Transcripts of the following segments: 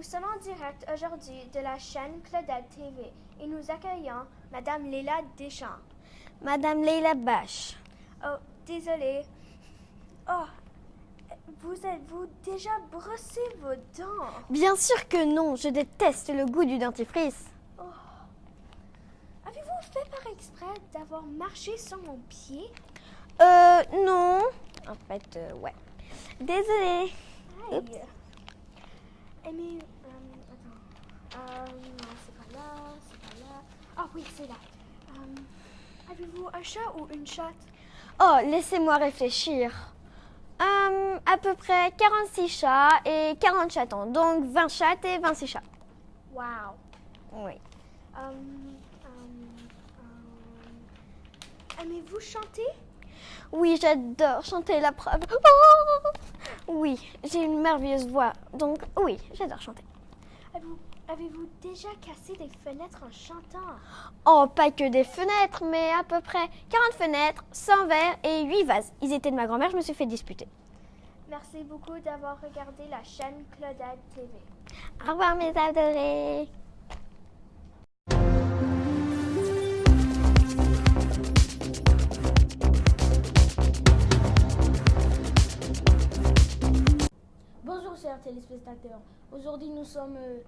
Nous sommes en direct aujourd'hui de la chaîne Claudette TV et nous accueillons Madame Léla Deschamps. Madame Leila Bache. Oh, désolée. Oh, vous êtes-vous déjà brossé vos dents? Bien sûr que non, je déteste le goût du dentifrice. Avez-vous fait par exprès d'avoir marché sur mon pied? Euh, non. En fait, euh, ouais. Désolée. Aïe mais, euh, attends. Euh, non, c'est pas là, c'est pas là. Ah oui, c'est là. Euh, Avez-vous un chat ou une chatte? Oh, laissez-moi réfléchir. Euh, à peu près 46 chats et 40 chatons. Donc 20 chattes et 26 chats. Wow. Oui. Euh, euh, euh, Aimez-vous chanter? Oui, j'adore chanter la preuve. Oh oui, j'ai une merveilleuse voix. Donc oui, j'adore chanter. Avez-vous avez-vous déjà cassé des fenêtres en chantant? Oh, pas que des fenêtres, mais à peu près 40 fenêtres, 100 verres et 8 vases. Ils étaient de ma grand-mère, je me suis fait disputer. Merci beaucoup d'avoir regardé la chaîne Claudette TV. Au revoir mes adorés. Bonjour chers téléspectateurs. Aujourd'hui nous sommes euh,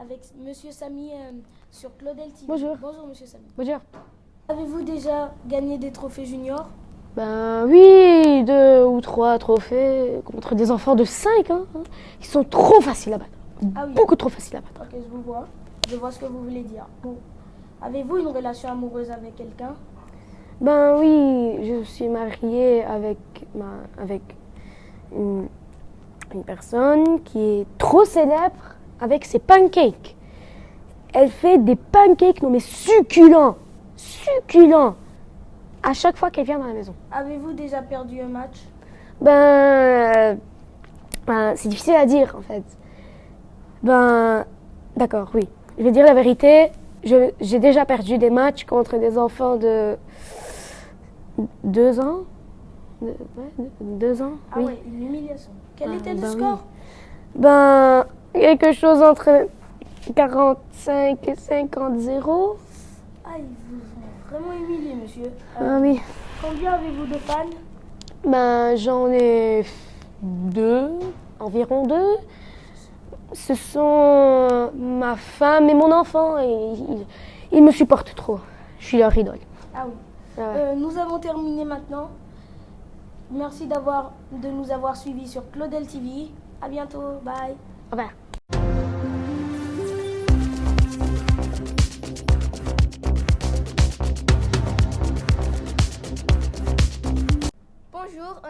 avec Monsieur Samy euh, sur Claudel TV. Bonjour. Bonjour Monsieur Samy. Bonjour. Avez-vous déjà gagné des trophées juniors? Ben oui, deux ou trois trophées contre des enfants de 5 ans. hein. Ils sont trop faciles à battre. Ah oui. Beaucoup trop faciles à battre. Ok, je vous vois. Je vois ce que vous voulez dire. Bon. Avez-vous une relation amoureuse avec quelqu'un? Ben oui, je suis mariée avec, ma, avec une, une personne qui est trop célèbre avec ses pancakes. Elle fait des pancakes, non mais succulents, succulents, à chaque fois qu'elle vient dans la maison. Avez-vous déjà perdu un match? Ben, euh, ben, c'est difficile à dire en fait. Ben, d'accord, oui. Je vais dire la vérité. J'ai déjà perdu des matchs contre des enfants de deux ans. De- ouais, de- deux ans, Ah oui. ouais, une humiliation. Quel Ah, était le oui. score? Ben, quelque chose entre 45 et 50 zéro. Ah, ils vous ont vraiment humilié, monsieur. Euh, Ah oui. Combien avez-vous de fans? Ben, j'en ai deux, environ deux. Ce sont ma femme et mon enfant et ils, ils me supportent trop. Je suis leur idole. Ah oui. Ah ouais. Euh, nous avons terminé maintenant. Merci d'avoir de nous avoir suivis sur Claudel TV. À bientôt. Bye. Au revoir.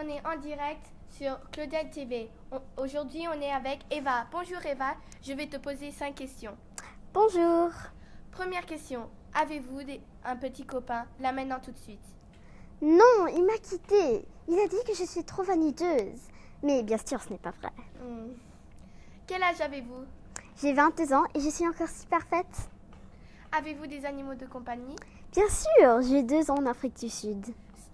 On est en direct sur Claudette TV. Aujourd'hui, on est avec Eva. Bonjour Eva, je vais te poser cinq questions. Bonjour. Première question, avez-vous un petit copain? Là maintenant tout de suite. Non, il m'a quittée. Il a dit que je suis trop vaniteuse. Mais bien sûr, ce n'est pas vrai. Hmm. Quel âge avez-vous? J'ai 22 ans et je suis encore si parfaite. Avez-vous des animaux de compagnie? Bien sûr, j'ai deux ans en Afrique du Sud.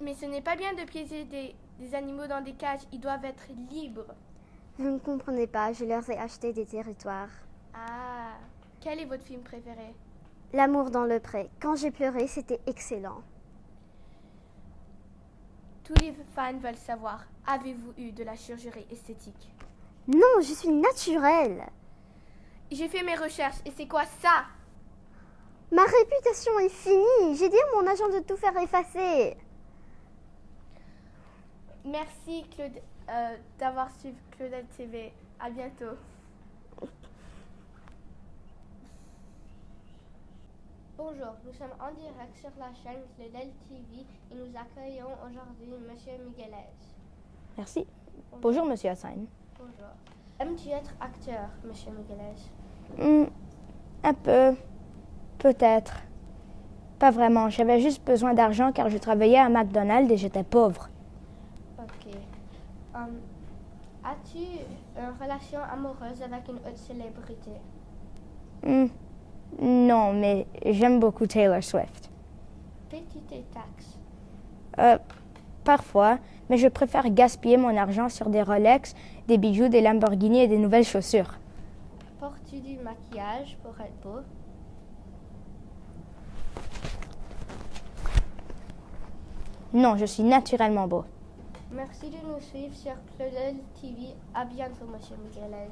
Mais ce n'est pas bien de piéger des, des animaux dans des cages, ils doivent être libres. Vous ne comprenez pas, je leur ai acheté des territoires. Ah, quel est votre film préféré? L'amour dans le pré. Quand j'ai pleuré, c'était excellent. Tous les fans veulent savoir, avez-vous eu de la chirurgie esthétique? Non, je suis naturelle. J'ai fait mes recherches et c'est quoi ça? Ma réputation est finie. J'ai dit à mon agent de tout faire effacer. Merci Claude euh, d'avoir suivi Claudette TV. À bientôt. Bonjour, nous sommes en direct sur la chaîne Claudette TV et nous accueillons aujourd'hui Monsieur Miguelez. Merci. Bonjour, monsieur Hassan. Bonjour. Aimes-tu être acteur, Monsieur Miguelez? Hmm, un peu. Peut-être. Pas vraiment. J'avais juste besoin d'argent car je travaillais à McDonald's et j'étais pauvre. Hum, As-tu une relation amoureuse avec une autre célébrité? Hmm, Non, mais j'aime beaucoup Taylor Swift. Taxes Euh, parfois, mais je préfère gaspiller mon argent sur des Rolex, des bijoux, des Lamborghini et des nouvelles chaussures. Portes-tu du maquillage pour être beau? Non, je suis naturellement beau. Merci de nous suivre sur Claudel TV. À bientôt, Monsieur Migueles.